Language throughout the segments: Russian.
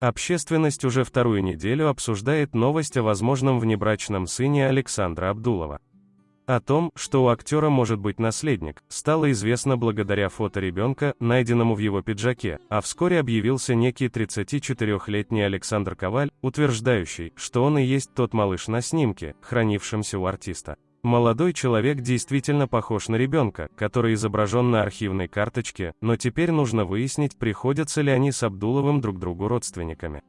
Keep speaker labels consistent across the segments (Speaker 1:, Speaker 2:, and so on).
Speaker 1: Общественность уже вторую неделю обсуждает новость о возможном внебрачном сыне Александра Абдулова. О том, что у актера может быть наследник, стало известно благодаря фото ребенка, найденному в его пиджаке, а вскоре объявился некий 34-летний Александр Коваль, утверждающий, что он и есть тот малыш на снимке, хранившемся у артиста. Молодой человек действительно похож на ребенка, который изображен на архивной карточке, но теперь нужно выяснить, приходятся ли они с Абдуловым друг другу родственниками.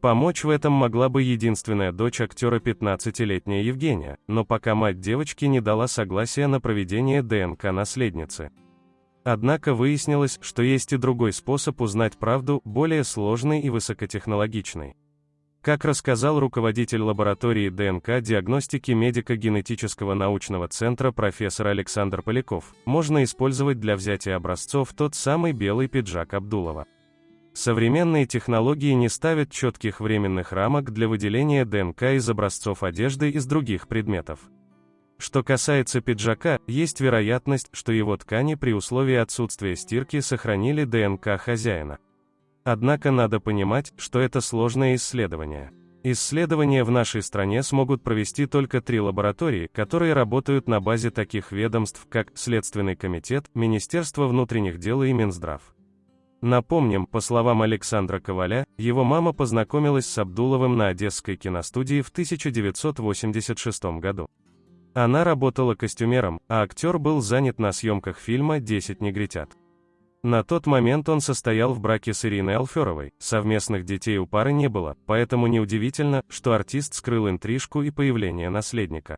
Speaker 1: Помочь в этом могла бы единственная дочь актера 15-летняя Евгения, но пока мать девочки не дала согласия на проведение ДНК наследницы. Однако выяснилось, что есть и другой способ узнать правду, более сложный и высокотехнологичный. Как рассказал руководитель лаборатории ДНК диагностики медико-генетического научного центра профессор Александр Поляков, можно использовать для взятия образцов тот самый белый пиджак Абдулова. Современные технологии не ставят четких временных рамок для выделения ДНК из образцов одежды из других предметов. Что касается пиджака, есть вероятность, что его ткани при условии отсутствия стирки сохранили ДНК хозяина. Однако надо понимать, что это сложное исследование. Исследования в нашей стране смогут провести только три лаборатории, которые работают на базе таких ведомств, как Следственный комитет, Министерство внутренних дел и Минздрав. Напомним, по словам Александра Коваля, его мама познакомилась с Абдуловым на Одесской киностудии в 1986 году. Она работала костюмером, а актер был занят на съемках фильма «Десять негритят». На тот момент он состоял в браке с Ириной Алферовой, совместных детей у пары не было, поэтому неудивительно, что артист скрыл интрижку и появление наследника.